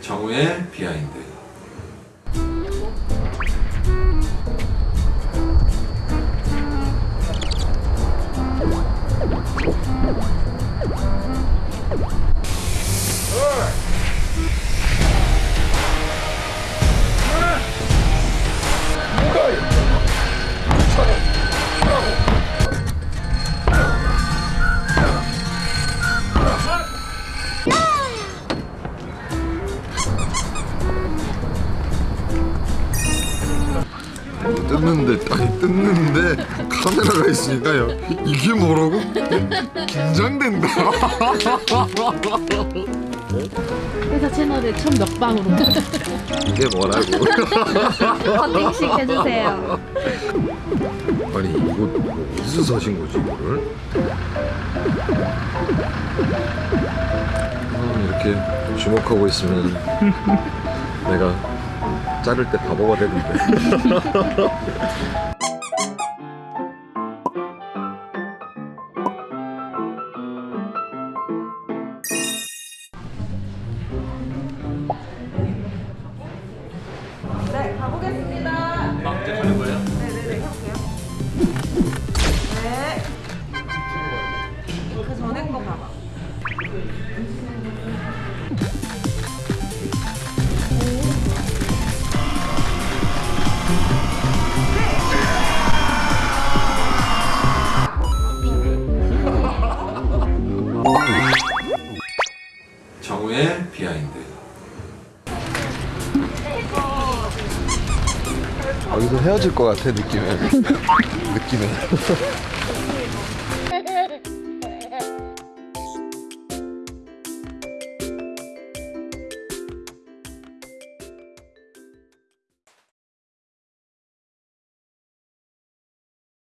정우의 비하인드. 뜯는데 아니 뜯는데 카메라가 있으니까요 이게 뭐라고? 긴장된다 회사 채널에 첫 먹방으로 이게 뭐라고 커팅식 해주세요. 아니 이거 어디서 사신 거지 이거를? 아, 이렇게 주목하고 있으면 내가 자를 때 바보가 되는데 정우의 비하인드. 여기서 헤어질 것 같아 느낌에. 느낌에